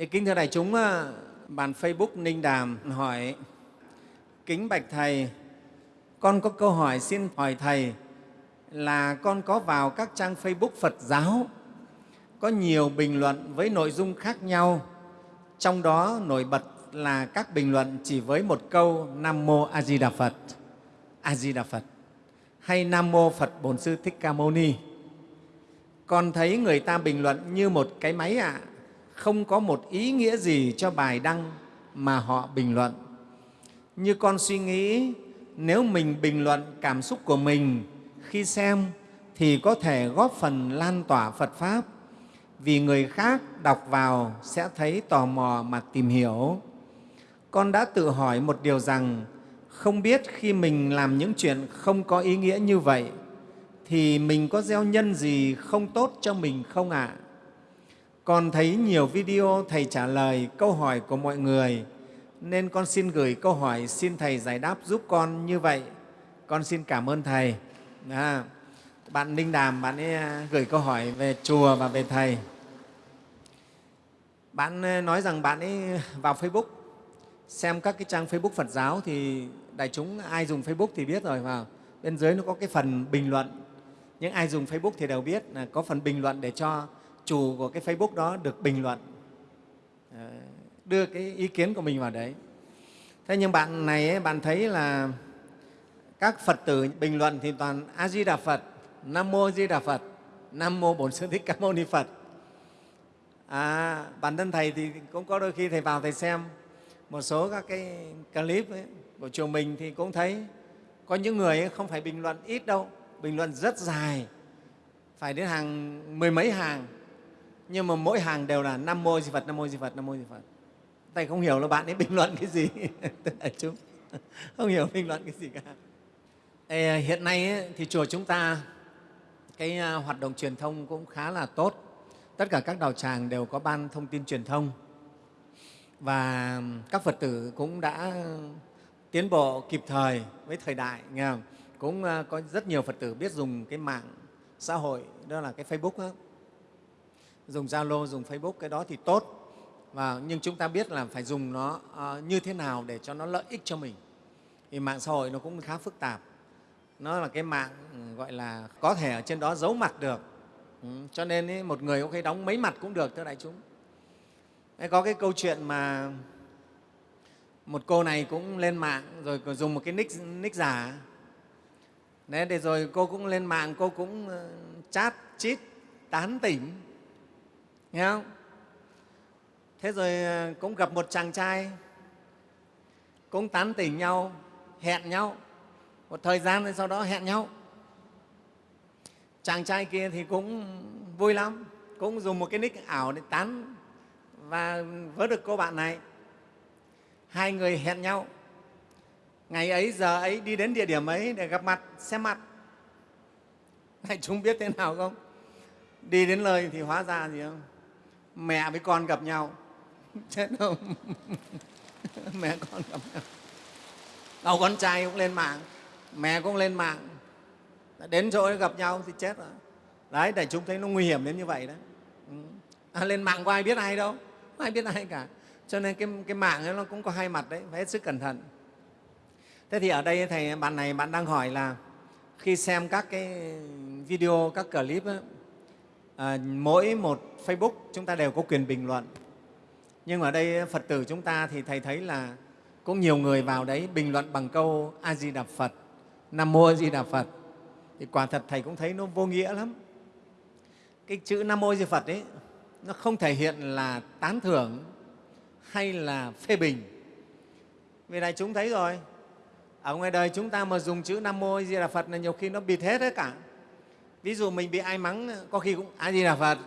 Thì kính thưa đại chúng, à, bàn Facebook Ninh Đàm hỏi, kính bạch Thầy, con có câu hỏi xin hỏi Thầy là con có vào các trang Facebook Phật giáo, có nhiều bình luận với nội dung khác nhau, trong đó nổi bật là các bình luận chỉ với một câu Nam Mô A Di Đà Phật, A Di Đà Phật. Hay Nam Mô Phật Bổn Sư Thích Ca Mâu Ni. Con thấy người ta bình luận như một cái máy ạ, à, không có một ý nghĩa gì cho bài đăng mà họ bình luận. Như con suy nghĩ, nếu mình bình luận cảm xúc của mình khi xem thì có thể góp phần lan tỏa Phật Pháp vì người khác đọc vào sẽ thấy tò mò mà tìm hiểu. Con đã tự hỏi một điều rằng không biết khi mình làm những chuyện không có ý nghĩa như vậy thì mình có gieo nhân gì không tốt cho mình không ạ? À? Con thấy nhiều video Thầy trả lời câu hỏi của mọi người nên con xin gửi câu hỏi xin Thầy giải đáp giúp con như vậy. Con xin cảm ơn Thầy. À, bạn Ninh Đàm, bạn ấy à, gửi câu hỏi về chùa và về Thầy. Bạn à, nói rằng bạn ấy vào Facebook xem các cái trang Facebook Phật giáo thì đại chúng ai dùng Facebook thì biết rồi vào bên dưới nó có cái phần bình luận những ai dùng Facebook thì đều biết là có phần bình luận để cho chủ của cái Facebook đó được bình luận ờ, đưa cái ý kiến của mình vào đấy thế nhưng bạn này ấy, bạn thấy là các Phật tử bình luận thì toàn A Di Đà Phật, Nam Mô Di Đà Phật, Nam Mô Bổn Sư Thích Ca Mâu Ni Phật. À, bản thân thầy thì cũng có đôi khi thầy vào thầy xem một số các cái clip ấy, của chùa mình thì cũng thấy có những người ấy không phải bình luận ít đâu, bình luận rất dài, phải đến hàng mười mấy hàng, nhưng mà mỗi hàng đều là Nam Mô Di Phật, Nam Mô Di Phật, Nam Mô Di Phật. Thầy không hiểu là bạn ấy bình luận cái gì, đại chúng không hiểu bình luận cái gì cả. Ê, à, hiện nay ấy, thì chùa chúng ta cái à, hoạt động truyền thông cũng khá là tốt. Tất cả các đạo tràng đều có ban thông tin truyền thông và các Phật tử cũng đã tiến bộ kịp thời với thời đại. Nghe không? Cũng à, có rất nhiều Phật tử biết dùng cái mạng xã hội, đó là cái Facebook đó. Dùng Zalo, dùng Facebook, cái đó thì tốt. Và, nhưng chúng ta biết là phải dùng nó uh, như thế nào để cho nó lợi ích cho mình. Thì mạng xã hội nó cũng khá phức tạp. Nó là cái mạng ừ, gọi là có thể ở trên đó giấu mặt được. Ừ, cho nên ý, một người có khi đóng mấy mặt cũng được, thưa đại chúng. Đấy, có cái câu chuyện mà một cô này cũng lên mạng rồi dùng một cái nick, nick giả Đấy, để rồi cô cũng lên mạng cô cũng ờ, chat chít tán tỉnh nghe không? Thế rồi ờ, cũng gặp một chàng trai, cũng tán tỉnh nhau, hẹn nhau. Một thời gian rồi sau đó hẹn nhau. Chàng trai kia thì cũng vui lắm, cũng dùng một cái nick ảo để tán và vớ được cô bạn này. Hai người hẹn nhau. Ngày ấy, giờ ấy, đi đến địa điểm ấy để gặp mặt, xem mặt. Này chúng biết thế nào không? Đi đến lời thì hóa ra gì không? Mẹ với con gặp nhau. Chết không? Mẹ con gặp nhau. Đầu con trai cũng lên mạng. Mẹ cũng lên mạng. Đến chỗ gặp nhau thì chết rồi. Đấy để chúng thấy nó nguy hiểm đến như vậy đấy ừ. à, lên mạng có ai biết ai đâu. Không ai biết ai cả. Cho nên cái, cái mạng ấy nó cũng có hai mặt đấy phải hết sức cẩn thận. Thế thì ở đây thầy bạn này bạn đang hỏi là khi xem các cái video các clip ấy, à, mỗi một facebook chúng ta đều có quyền bình luận. Nhưng ở đây phật tử chúng ta thì thầy thấy là có nhiều người vào đấy bình luận bằng câu a di đà phật nam mô a di đà phật. Thì quả thật thầy cũng thấy nó vô nghĩa lắm. Cái chữ nam mô a di đà phật ấy nó không thể hiện là tán thưởng hay là phê bình. Vì này chúng thấy rồi ở ngoài đời chúng ta mà dùng chữ nam mô a di đà phật là nhiều khi nó bịt hết đấy cả ví dụ mình bị ai mắng có khi cũng ai di là phật.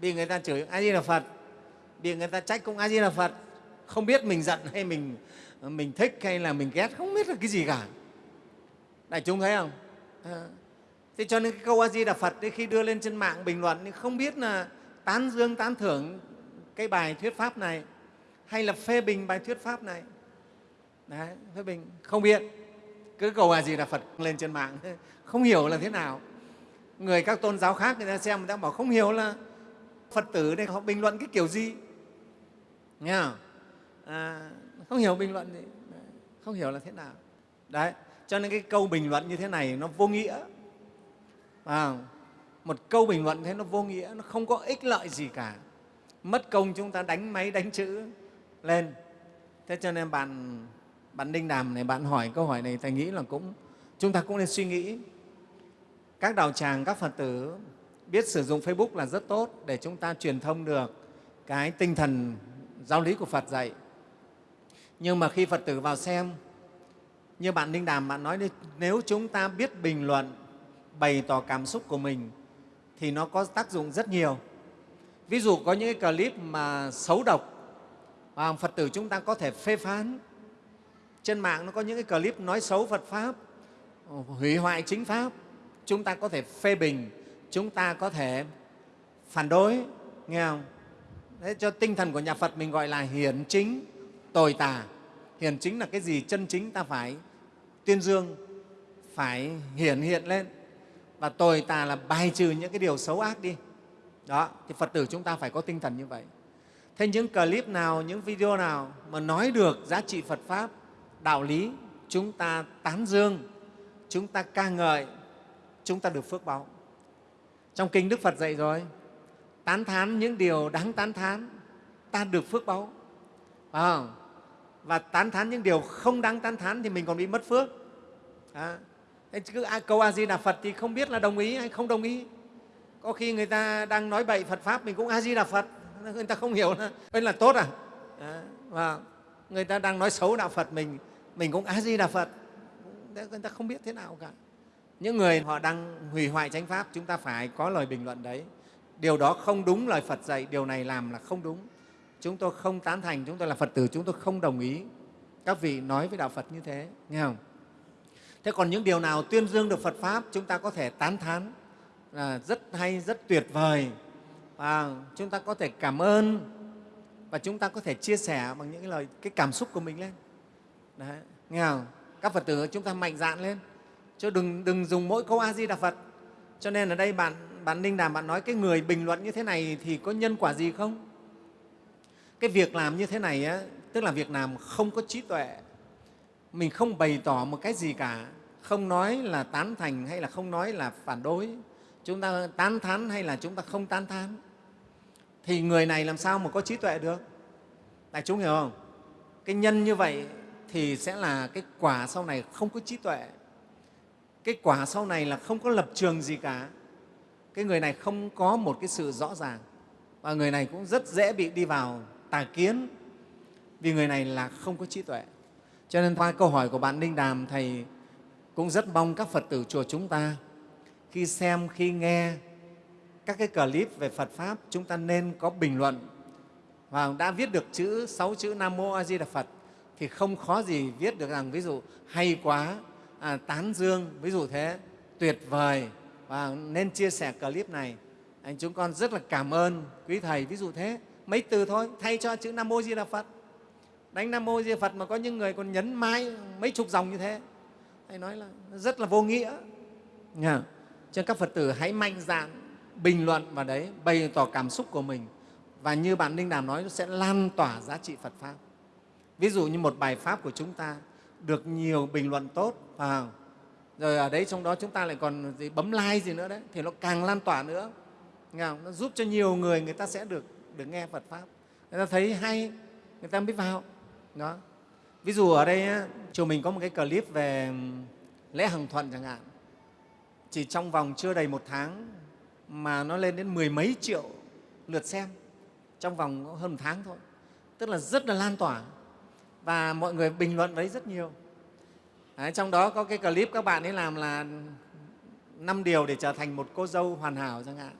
Bị người ta chửi ai di là phật bị người ta trách cũng ai di là phật. Không biết mình giận hay mình mình thích hay là mình ghét không biết là cái gì cả. Đại chúng thấy không? À. thế cho nên cái câu a di đà phật ấy, khi đưa lên trên mạng bình luận không biết là tán dương tán thưởng cái bài thuyết pháp này hay là phê bình bài thuyết pháp này. Đấy, phê bình. Không biết. Cứ cầu a gì là phật lên trên mạng không hiểu là thế nào người các tôn giáo khác người ta xem người ta bảo không hiểu là phật tử đây họ bình luận cái kiểu gì. Nghe không? À, không hiểu bình luận gì không hiểu là thế nào. Đấy cho nên cái câu bình luận như thế này nó vô nghĩa. À, một câu bình luận thế nó vô nghĩa nó không có ích lợi gì cả. Mất công chúng ta đánh máy đánh chữ lên. Thế cho nên bạn bạn đinh đàm này bạn hỏi câu hỏi này thầy nghĩ là cũng chúng ta cũng nên suy nghĩ các đạo tràng, các phật tử biết sử dụng facebook là rất tốt để chúng ta truyền thông được cái tinh thần giáo lý của phật dạy. Nhưng mà khi phật tử vào xem, như bạn ninh đàm, bạn nói đi, nếu chúng ta biết bình luận, bày tỏ cảm xúc của mình, thì nó có tác dụng rất nhiều. Ví dụ có những cái clip mà xấu độc và phật tử chúng ta có thể phê phán. Trên mạng nó có những cái clip nói xấu phật pháp, hủy hoại chính pháp chúng ta có thể phê bình chúng ta có thể phản đối nghe không? Đấy, cho tinh thần của nhà phật mình gọi là hiển chính tồi tà. Hiển chính là cái gì? Chân chính ta phải tuyên dương phải hiển hiện lên. Và tồi tà là bài trừ những cái điều xấu ác đi. Đó thì phật tử chúng ta phải có tinh thần như vậy. Thế những clip nào những video nào mà nói được giá trị phật pháp đạo lý chúng ta tán dương chúng ta ca ngợi chúng ta được phước báo. Trong kinh đức phật dạy rồi tán thán những điều đáng tán thán ta được phước báo. À, và tán thán những điều không đáng tán thán thì mình còn bị mất phước. À, cứ câu a di đà phật thì không biết là đồng ý hay không đồng ý. Có khi người ta đang nói bậy phật pháp mình cũng a di đà phật người ta không hiểu là là tốt à, à và người ta đang nói xấu đạo phật mình mình cũng a di đà phật. Người ta không biết thế nào cả những người họ đang hủy hoại chánh pháp chúng ta phải có lời bình luận đấy. Điều đó không đúng lời phật dạy điều này làm là không đúng. Chúng tôi không tán thành chúng tôi là phật tử chúng tôi không đồng ý các vị nói với đạo phật như thế nghe không? Thế còn những điều nào tuyên dương được phật pháp chúng ta có thể tán thán là rất hay rất tuyệt vời. Và chúng ta có thể cảm ơn và chúng ta có thể chia sẻ bằng những cái lời cái cảm xúc của mình lên. Đấy, nghe không? các phật tử chúng ta mạnh dạn lên chứ đừng, đừng dùng mỗi câu a di đà phật. Cho nên ở đây bạn bạn ninh đàm bạn nói cái người bình luận như thế này thì có nhân quả gì không? Cái việc làm như thế này á, tức là việc làm không có trí tuệ. Mình không bày tỏ một cái gì cả. Không nói là tán thành hay là không nói là phản đối. Chúng ta tán thán hay là chúng ta không tán thán. Thì người này làm sao mà có trí tuệ được? Đại chúng hiểu không? Cái nhân như vậy thì sẽ là cái quả sau này không có trí tuệ cái quả sau này là không có lập trường gì cả. Cái người này không có một cái sự rõ ràng. Và người này cũng rất dễ bị đi vào tà kiến vì người này là không có trí tuệ. Cho nên qua câu hỏi của bạn Ninh Đàm, Thầy cũng rất mong các Phật tử chùa chúng ta khi xem, khi nghe các cái clip về Phật Pháp, chúng ta nên có bình luận. Và đã viết được chữ sáu chữ Nam Mô A Di Đà Phật thì không khó gì viết được rằng ví dụ hay quá, à, tán dương, ví dụ thế, tuyệt vời và nên chia sẻ clip này. Anh chúng con rất là cảm ơn quý Thầy, ví dụ thế, mấy từ thôi, thay cho chữ Nam Mô Di Đà Phật. Đánh Nam Mô Di Đà Phật mà có những người còn nhấn mãi mấy chục dòng như thế. Thầy nói là rất là vô nghĩa. Nha. Cho các Phật tử hãy mạnh dạn bình luận vào đấy, bày tỏ cảm xúc của mình. Và như bạn ninh Đàm nói, nó sẽ lan tỏa giá trị Phật Pháp. Ví dụ như một bài Pháp của chúng ta được nhiều bình luận tốt, vào rồi ở đấy trong đó chúng ta lại còn gì bấm like gì nữa đấy, thì nó càng lan tỏa nữa. Nghe không? Nó giúp cho nhiều người người ta sẽ được, được nghe Phật Pháp. Người ta thấy hay, người ta mới vào. Đó. Ví dụ ở đây chùa mình có một cái clip về lễ Hằng Thuận chẳng hạn. Chỉ trong vòng chưa đầy một tháng mà nó lên đến mười mấy triệu lượt xem trong vòng hơn một tháng thôi. Tức là rất là lan tỏa và mọi người bình luận đấy rất nhiều. Đấy, trong đó có cái clip các bạn ấy làm là năm điều để trở thành một cô dâu hoàn hảo chẳng hạn.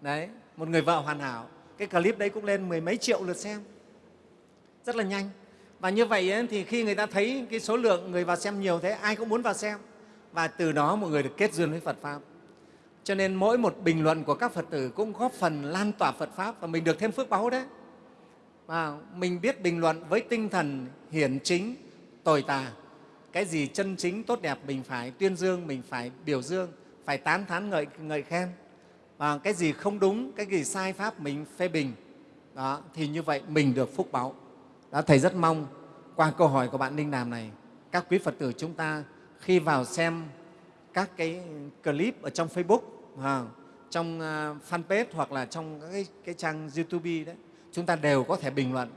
Đấy, một người vợ hoàn hảo. Cái clip đấy cũng lên mười mấy triệu lượt xem. Rất là nhanh. Và như vậy ấy, thì khi người ta thấy cái số lượng người vào xem nhiều thế, ai cũng muốn vào xem. Và từ đó mọi người được kết duyên với Phật Pháp. Cho nên mỗi một bình luận của các Phật tử cũng góp phần lan tỏa Phật Pháp và mình được thêm phước báu đấy. Và mình biết bình luận với tinh thần hiển chính, tồi tà. Cái gì chân chính, tốt đẹp mình phải tuyên dương, mình phải biểu dương, phải tán thán ngợi, ngợi khen. Và cái gì không đúng, cái gì sai Pháp mình phê bình. đó, thì như vậy mình được phúc báo Đó, Thầy rất mong qua câu hỏi của bạn Ninh Đàm này, các quý Phật tử chúng ta khi vào xem các cái clip ở trong Facebook, à, trong à, fanpage hoặc là trong các cái, cái trang YouTube đấy, chúng ta đều có thể bình luận,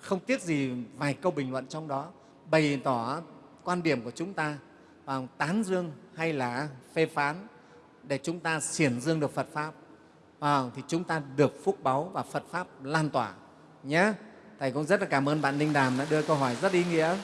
không tiếc gì vài câu bình luận trong đó, bày tỏ quan điểm của chúng ta à, tán dương hay là phê phán để chúng ta xiển dương được Phật Pháp à, thì chúng ta được phúc báu và Phật Pháp lan tỏa nhé. Thầy cũng rất là cảm ơn bạn Ninh Đàm đã đưa câu hỏi rất ý nghĩa.